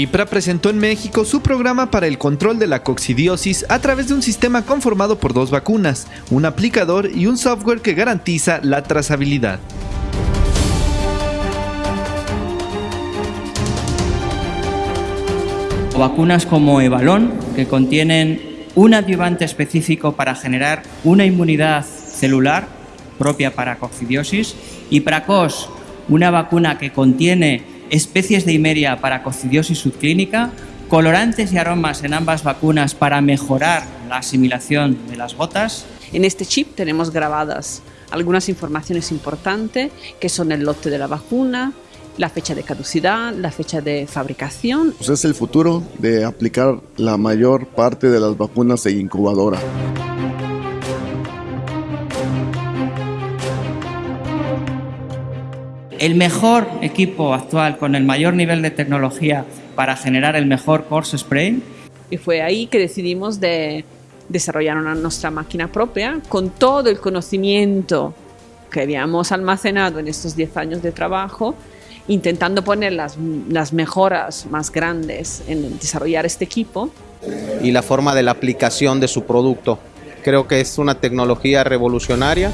IPRA presentó en México su programa para el control de la coccidiosis a través de un sistema conformado por dos vacunas, un aplicador y un software que garantiza la trazabilidad. Vacunas como Evalon, que contienen un adyuvante específico para generar una inmunidad celular propia para coccidiosis, y Pracos, una vacuna que contiene especies de Imeria para coccidiosis subclínica, colorantes y aromas en ambas vacunas para mejorar la asimilación de las gotas. En este chip tenemos grabadas algunas informaciones importantes que son el lote de la vacuna, la fecha de caducidad, la fecha de fabricación. Pues es el futuro de aplicar la mayor parte de las vacunas en incubadora. El mejor equipo actual con el mayor nivel de tecnología para generar el mejor course spray. Y fue ahí que decidimos de desarrollar una nuestra máquina propia con todo el conocimiento que habíamos almacenado en estos 10 años de trabajo, intentando poner las, las mejoras más grandes en desarrollar este equipo. Y la forma de la aplicación de su producto. Creo que es una tecnología revolucionaria.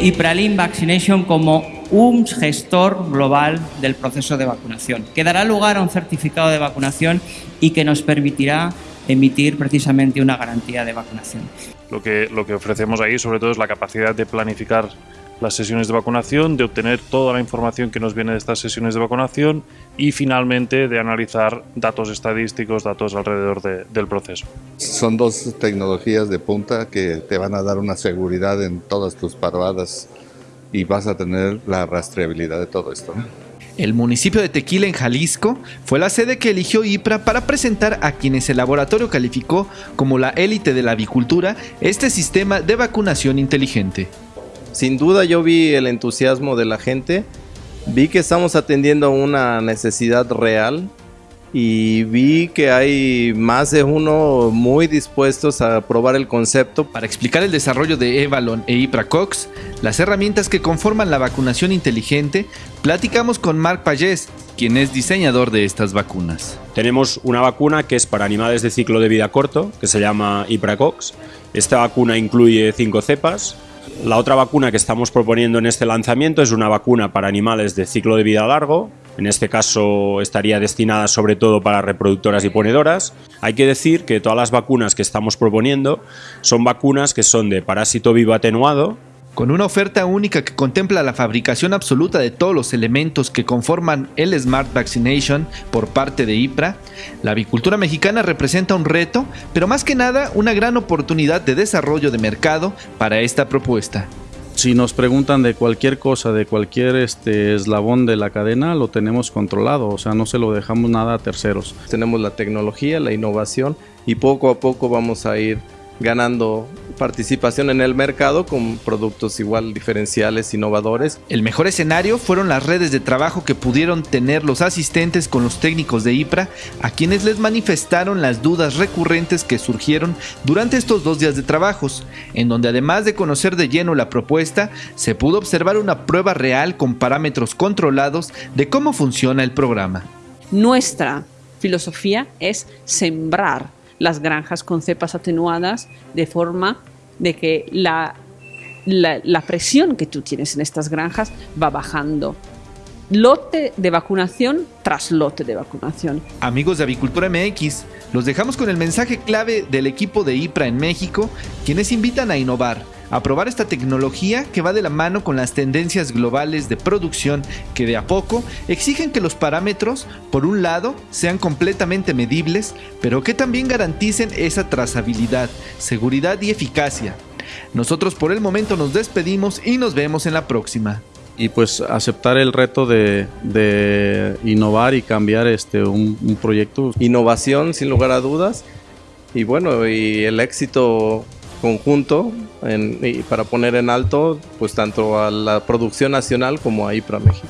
Y Praline Vaccination como un gestor global del proceso de vacunación, que dará lugar a un certificado de vacunación y que nos permitirá emitir precisamente una garantía de vacunación. Lo que, lo que ofrecemos ahí sobre todo es la capacidad de planificar las sesiones de vacunación, de obtener toda la información que nos viene de estas sesiones de vacunación y finalmente de analizar datos estadísticos, datos alrededor del proceso. Son dos tecnologías de punta que te van a dar una seguridad en todas tus parvadas y vas a tener la rastreabilidad de todo esto. El municipio de Tequila en Jalisco fue la sede que eligió IPRA para presentar a quienes el laboratorio calificó como la élite de la avicultura este sistema de vacunación inteligente. Sin duda yo vi el entusiasmo de la gente, vi que estamos atendiendo una necesidad real y vi que hay más de uno muy dispuestos a probar el concepto. Para explicar el desarrollo de Evalon e Ipracox, las herramientas que conforman la vacunación inteligente, platicamos con Marc Payés, quien es diseñador de estas vacunas. Tenemos una vacuna que es para animales de ciclo de vida corto, que se llama Ipracox. Esta vacuna incluye cinco cepas, la otra vacuna que estamos proponiendo en este lanzamiento es una vacuna para animales de ciclo de vida largo, en este caso estaría destinada sobre todo para reproductoras y ponedoras. Hay que decir que todas las vacunas que estamos proponiendo son vacunas que son de parásito vivo atenuado, con una oferta única que contempla la fabricación absoluta de todos los elementos que conforman el Smart Vaccination por parte de IPRA, la avicultura mexicana representa un reto, pero más que nada una gran oportunidad de desarrollo de mercado para esta propuesta. Si nos preguntan de cualquier cosa, de cualquier este eslabón de la cadena, lo tenemos controlado, o sea, no se lo dejamos nada a terceros. Tenemos la tecnología, la innovación y poco a poco vamos a ir ganando participación en el mercado con productos igual diferenciales, innovadores. El mejor escenario fueron las redes de trabajo que pudieron tener los asistentes con los técnicos de IPRA, a quienes les manifestaron las dudas recurrentes que surgieron durante estos dos días de trabajos, en donde además de conocer de lleno la propuesta, se pudo observar una prueba real con parámetros controlados de cómo funciona el programa. Nuestra filosofía es sembrar las granjas con cepas atenuadas de forma de que la, la, presión que tú tienes en estas granjas va bajando lote de vacunación tras lote de vacunación. Amigos de Avicultura MX, los dejamos con el mensaje clave del equipo de IPRA en México, quienes invitan a innovar a probar esta tecnología que va de la mano con las tendencias globales de producción que de a poco exigen que los parámetros, por un lado, sean completamente medibles, pero que también garanticen esa trazabilidad, seguridad y eficacia. Nosotros por el momento nos despedimos y nos vemos en la próxima y pues aceptar el reto de, innovar y cambiar este un, un, proyecto. Innovación sin lugar a dudas y bueno y el éxito conjunto y para poner en alto pues tanto a la producción nacional como a IPRA México.